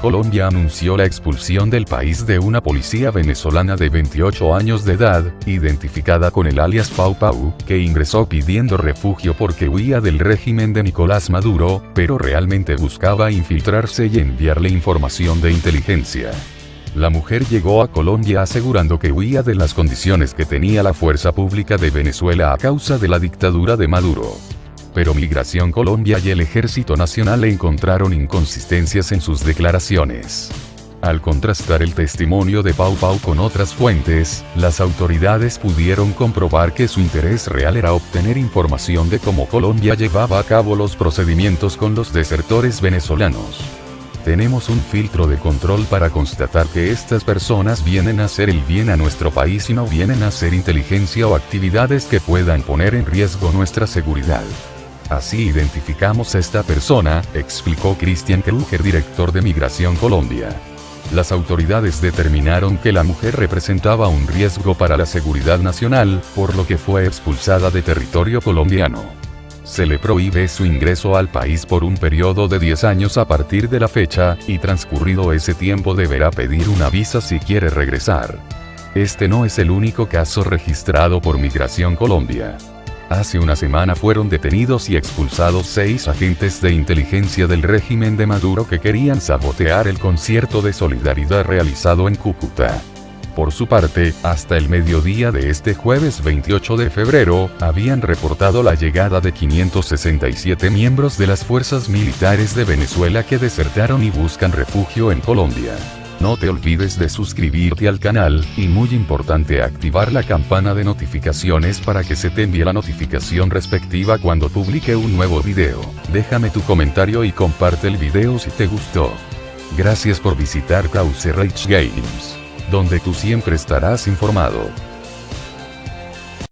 Colombia anunció la expulsión del país de una policía venezolana de 28 años de edad, identificada con el alias Pau Pau, que ingresó pidiendo refugio porque huía del régimen de Nicolás Maduro, pero realmente buscaba infiltrarse y enviarle información de inteligencia. La mujer llegó a Colombia asegurando que huía de las condiciones que tenía la fuerza pública de Venezuela a causa de la dictadura de Maduro. Pero Migración Colombia y el Ejército Nacional encontraron inconsistencias en sus declaraciones. Al contrastar el testimonio de Pau Pau con otras fuentes, las autoridades pudieron comprobar que su interés real era obtener información de cómo Colombia llevaba a cabo los procedimientos con los desertores venezolanos. Tenemos un filtro de control para constatar que estas personas vienen a hacer el bien a nuestro país y no vienen a hacer inteligencia o actividades que puedan poner en riesgo nuestra seguridad. Así identificamos a esta persona, explicó Cristian Kruger, director de Migración Colombia. Las autoridades determinaron que la mujer representaba un riesgo para la seguridad nacional, por lo que fue expulsada de territorio colombiano se le prohíbe su ingreso al país por un periodo de 10 años a partir de la fecha, y transcurrido ese tiempo deberá pedir una visa si quiere regresar. Este no es el único caso registrado por Migración Colombia. Hace una semana fueron detenidos y expulsados seis agentes de inteligencia del régimen de Maduro que querían sabotear el concierto de solidaridad realizado en Cúcuta. Por su parte, hasta el mediodía de este jueves 28 de febrero, habían reportado la llegada de 567 miembros de las fuerzas militares de Venezuela que desertaron y buscan refugio en Colombia. No te olvides de suscribirte al canal, y muy importante activar la campana de notificaciones para que se te envíe la notificación respectiva cuando publique un nuevo video. Déjame tu comentario y comparte el video si te gustó. Gracias por visitar Cause Rage Games donde tú siempre estarás informado.